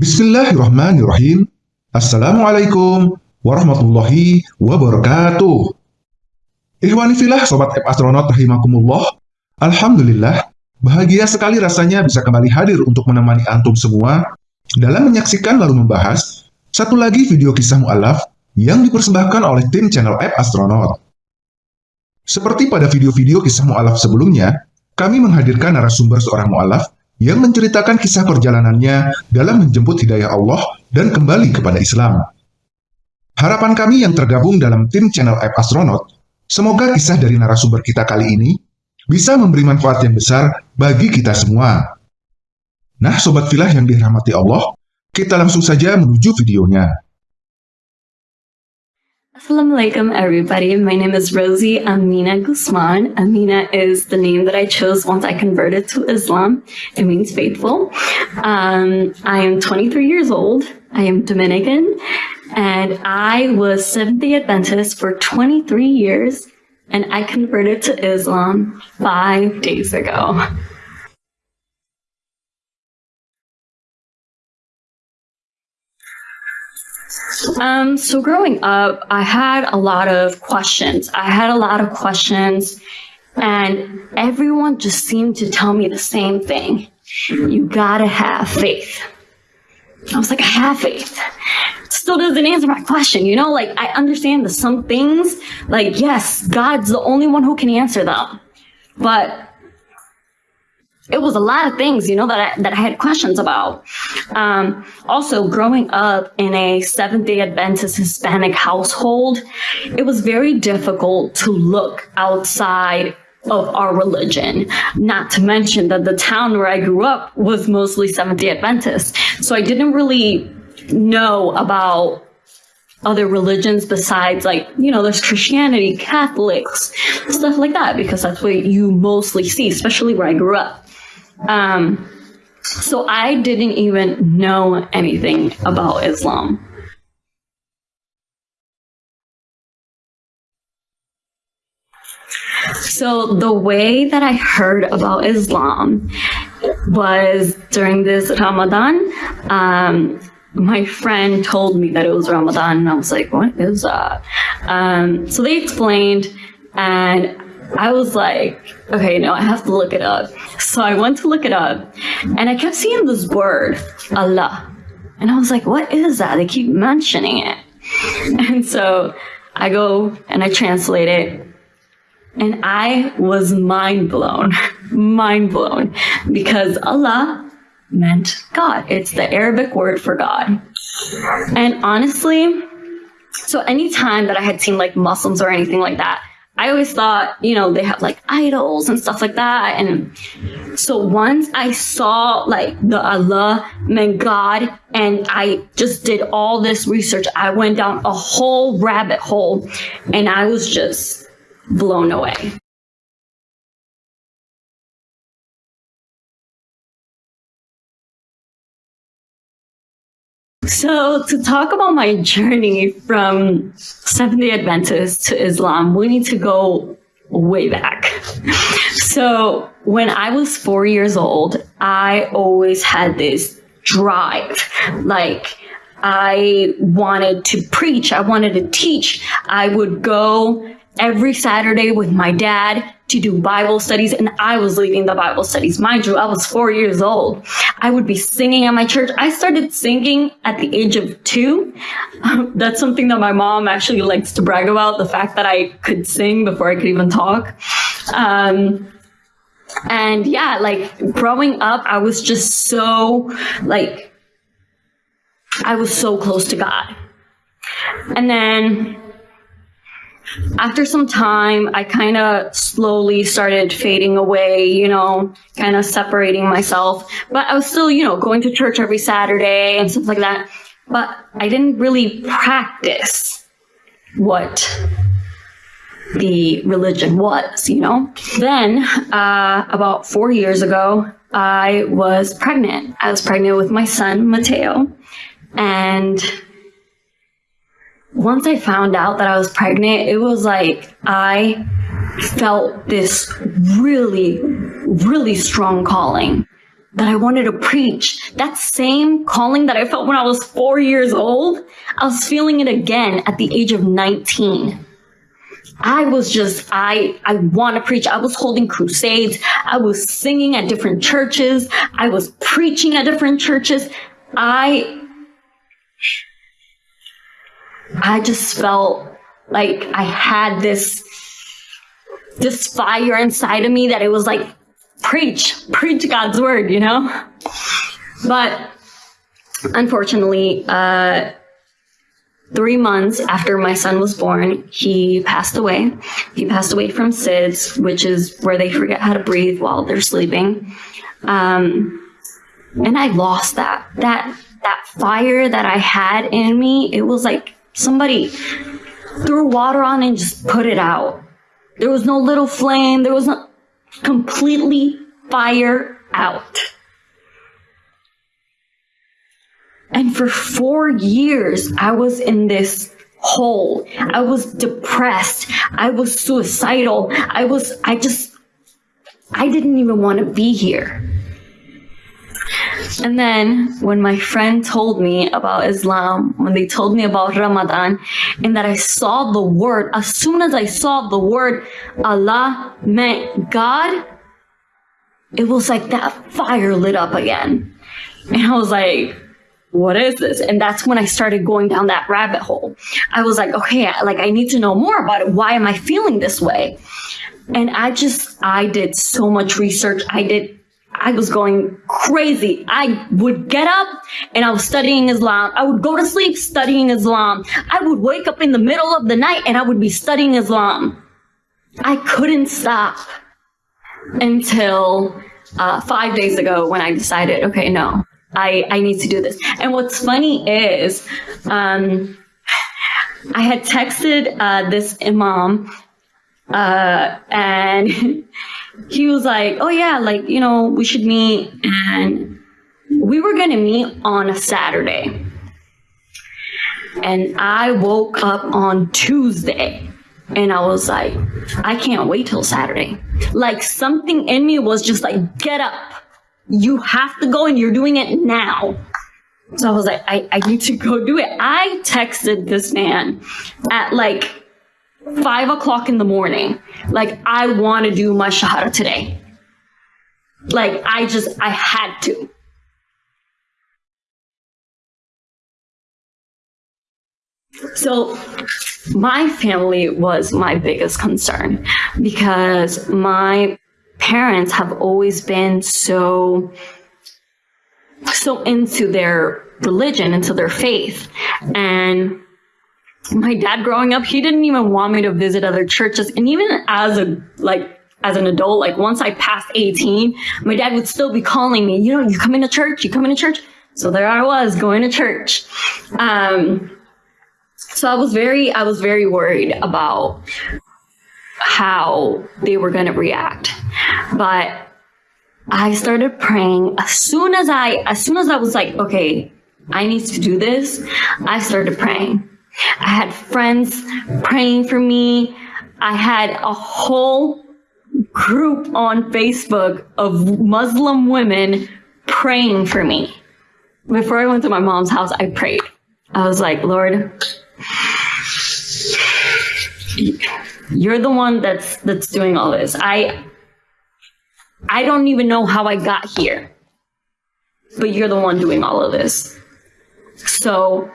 Bismillahirrahmanirrahim. Assalamualaikum warahmatullahi wabarakatuh. Ikhwani filah Sobat App Astronaut rahimakumullah. Alhamdulillah, bahagia sekali rasanya bisa kembali hadir untuk menemani antum semua dalam menyaksikan lalu membahas satu lagi video kisah mu'alaf yang dipersembahkan oleh tim channel App Astronaut. Seperti pada video-video kisah mu'alaf sebelumnya, kami menghadirkan narasumber seorang mu'alaf yang menceritakan kisah perjalanannya dalam menjemput hidayah Allah dan kembali kepada Islam. Harapan kami yang tergabung dalam tim channel App Astronaut, semoga kisah dari narasumber kita kali ini bisa memberi manfaat yang besar bagi kita semua. Nah, Sobat Filah yang dirahmati Allah, kita langsung saja menuju videonya. Assalamualaikum everybody. My name is Rosie Amina Guzman. Amina is the name that I chose once I converted to Islam. It means faithful. Um, I am 23 years old. I am Dominican and I was Seventh-day Adventist for 23 years and I converted to Islam five days ago. Um, so growing up, I had a lot of questions. I had a lot of questions and everyone just seemed to tell me the same thing. You gotta have faith. I was like, I have faith. Still doesn't answer my question, you know? Like, I understand that some things, like, yes, God's the only one who can answer them. But it was a lot of things, you know, that I, that I had questions about. Um, also, growing up in a Seventh day Adventist Hispanic household, it was very difficult to look outside of our religion. Not to mention that the town where I grew up was mostly Seventh day Adventist. So I didn't really know about other religions besides like, you know, there's Christianity, Catholics, stuff like that, because that's what you mostly see, especially where I grew up. Um, so I didn't even know anything about Islam. So the way that I heard about Islam was during this Ramadan. Um, my friend told me that it was Ramadan, and I was like, "What is that?" Um, so they explained, and I was like, okay, no, I have to look it up. So I went to look it up and I kept seeing this word, Allah. And I was like, what is that? They keep mentioning it. And so I go and I translate it and I was mind blown, mind blown because Allah meant God. It's the Arabic word for God. And honestly, so anytime that I had seen like Muslims or anything like that, I always thought, you know, they have like idols and stuff like that. And so once I saw like the Allah meant God and I just did all this research, I went down a whole rabbit hole and I was just blown away. So to talk about my journey from Seventh-day Adventist to Islam, we need to go way back. So when I was four years old, I always had this drive, like I wanted to preach, I wanted to teach. I would go every Saturday with my dad to do Bible studies, and I was leading the Bible studies. Mind you, I was four years old. I would be singing at my church. I started singing at the age of two. That's something that my mom actually likes to brag about, the fact that I could sing before I could even talk. Um, and yeah, like growing up, I was just so like, I was so close to God. And then after some time, I kind of slowly started fading away, you know, kind of separating myself. But I was still, you know, going to church every Saturday and stuff like that. But I didn't really practice what the religion was, you know. Then, uh, about four years ago, I was pregnant. I was pregnant with my son, Mateo. And once I found out that I was pregnant, it was like I felt this really, really strong calling that I wanted to preach. That same calling that I felt when I was four years old, I was feeling it again at the age of 19. I was just, I, I want to preach. I was holding crusades. I was singing at different churches. I was preaching at different churches. I, I just felt like I had this, this fire inside of me that it was like, preach, preach God's word, you know? But unfortunately, uh, three months after my son was born, he passed away. He passed away from SIDS, which is where they forget how to breathe while they're sleeping. Um, and I lost that. That that fire that I had in me, it was like somebody threw water on and just put it out. There was no little flame. There was no completely fire out. And for four years, I was in this hole. I was depressed. I was suicidal. I was, I just, I didn't even want to be here. And then when my friend told me about Islam, when they told me about Ramadan, and that I saw the word, as soon as I saw the word Allah meant God, it was like that fire lit up again. And I was like, what is this? And that's when I started going down that rabbit hole. I was like, okay, like I need to know more about it. Why am I feeling this way? And I just, I did so much research. I did, I was going crazy. I would get up and I was studying Islam. I would go to sleep studying Islam. I would wake up in the middle of the night and I would be studying Islam. I couldn't stop until uh, five days ago when I decided, okay, no, I, I need to do this. And what's funny is, um, I had texted uh, this imam, uh, and he was like, "Oh yeah, like you know, we should meet." And we were gonna meet on a Saturday, and I woke up on Tuesday, and I was like, "I can't wait till Saturday." Like something in me was just like, "Get up." you have to go and you're doing it now. So I was like, I, I need to go do it. I texted this man at like five o'clock in the morning. Like, I want to do my shahada today. Like, I just, I had to. So, my family was my biggest concern because my parents have always been so so into their religion, into their faith. And my dad growing up, he didn't even want me to visit other churches. And even as a like as an adult, like once I passed 18, my dad would still be calling me, you know, you come into church, you come into church. So there I was going to church. Um, so I was very, I was very worried about how they were going to react. But I started praying as soon as I, as soon as I was like, okay, I need to do this, I started praying. I had friends praying for me. I had a whole group on Facebook of Muslim women praying for me. Before I went to my mom's house, I prayed. I was like, Lord, you're the one that's that's doing all this. I I don't even know how I got here. But you're the one doing all of this. So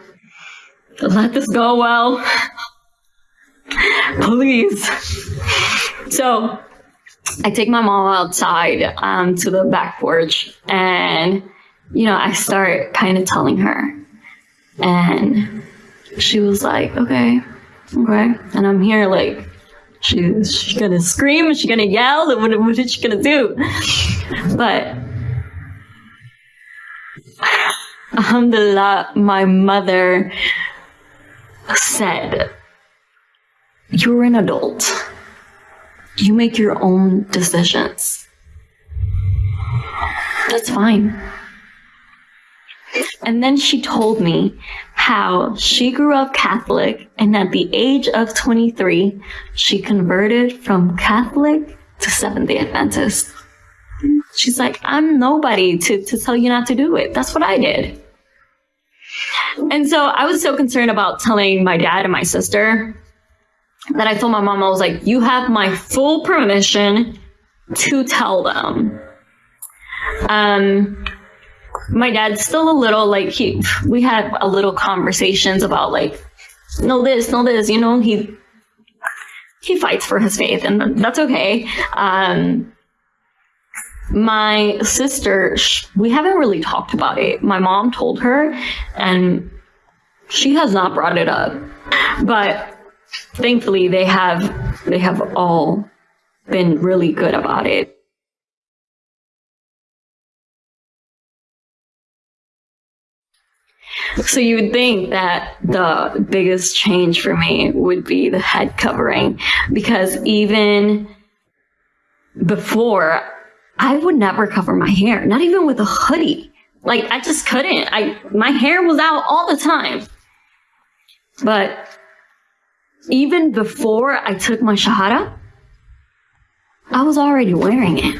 let this go well. Please. So I take my mom outside um, to the back porch and, you know, I start kind of telling her. And she was like, okay, okay. And I'm here like, She's she gonna scream? Is she gonna yell? What, what is she gonna do? But Alhamdulillah, my mother said, You're an adult. You make your own decisions. That's fine. And then she told me how she grew up Catholic and at the age of 23, she converted from Catholic to Seventh day Adventist. She's like, I'm nobody to, to tell you not to do it. That's what I did. And so I was so concerned about telling my dad and my sister that I told my mom, I was like, you have my full permission to tell them. Um, my dad's still a little like he, we had a little conversations about like, no this, no this, you know, he, he fights for his faith and that's okay. Um, my sister, we haven't really talked about it. My mom told her, and she has not brought it up. But thankfully, they have they have all been really good about it. So you would think that the biggest change for me would be the head covering because even before I would never cover my hair, not even with a hoodie. Like I just couldn't. I my hair was out all the time. But even before I took my shahada, I was already wearing it.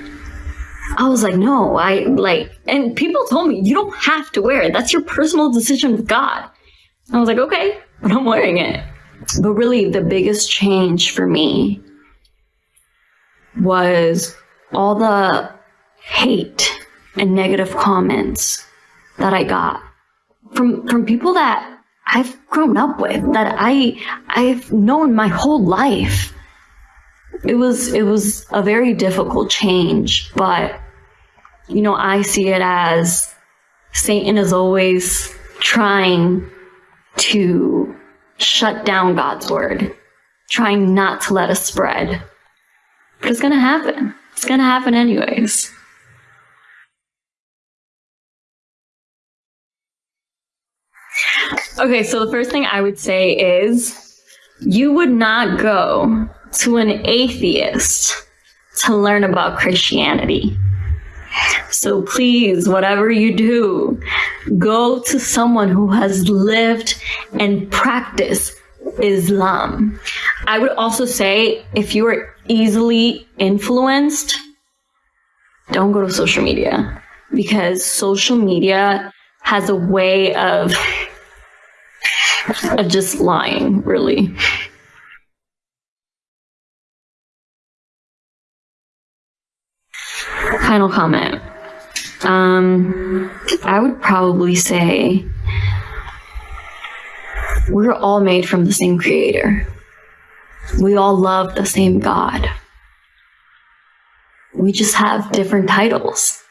I was like, no, I like, and people told me, you don't have to wear it. That's your personal decision with God. I was like, okay, but I'm wearing it. But really, the biggest change for me was all the hate and negative comments that I got from from people that I've grown up with, that I I've known my whole life. It was it was a very difficult change, but you know, I see it as Satan is always trying to shut down God's word, trying not to let us spread. But it's gonna happen. It's gonna happen anyways. Okay, so the first thing I would say is you would not go to an atheist to learn about Christianity. So please, whatever you do, go to someone who has lived and practiced Islam. I would also say if you are easily influenced, don't go to social media because social media has a way of of just lying, really. Final comment. Um, I would probably say we're all made from the same creator. We all love the same God. We just have different titles.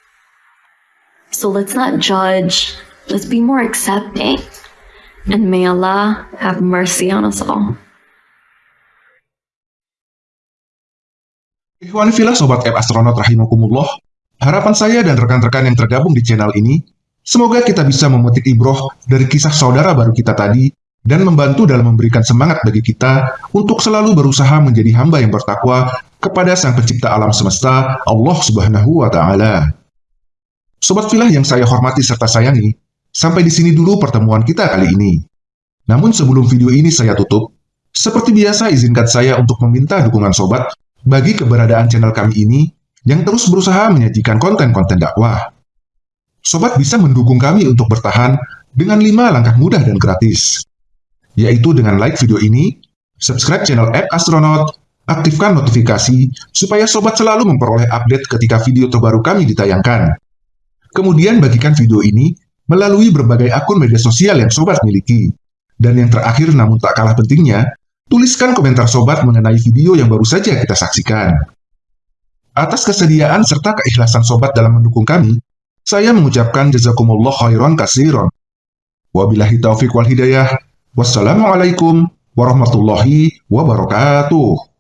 So let's not judge. Let's be more accepting. And may Allah have mercy on us all. Ikhwan filah Sobat App Astronaut Rahimakumullah, harapan saya dan rekan-rekan yang tergabung di channel ini, semoga kita bisa memetik ibroh dari kisah saudara baru kita tadi dan membantu dalam memberikan semangat bagi kita untuk selalu berusaha menjadi hamba yang bertakwa kepada Sang Pencipta alam semesta, Allah Subhanahu wa taala. Sobat filah yang saya hormati serta sayangi, Sampai di sini dulu pertemuan kita kali ini. Namun sebelum video ini saya tutup, seperti biasa izinkan saya untuk meminta dukungan sobat bagi keberadaan channel kami ini yang terus berusaha menyajikan konten-konten dakwah. Sobat bisa mendukung kami untuk bertahan dengan 5 langkah mudah dan gratis, yaitu dengan like video ini, subscribe channel App Astronaut, aktifkan notifikasi supaya sobat selalu memperoleh update ketika video terbaru kami ditayangkan. Kemudian bagikan video ini melalui berbagai akun media sosial yang sobat miliki. Dan yang terakhir namun tak kalah pentingnya, tuliskan komentar sobat mengenai video yang baru saja kita saksikan. Atas kesediaan serta keikhlasan sobat dalam mendukung kami, saya mengucapkan jazakumullah khairan kasiron. Wabillahi taufiq wal hidayah. Wassalamualaikum warahmatullahi wabarakatuh.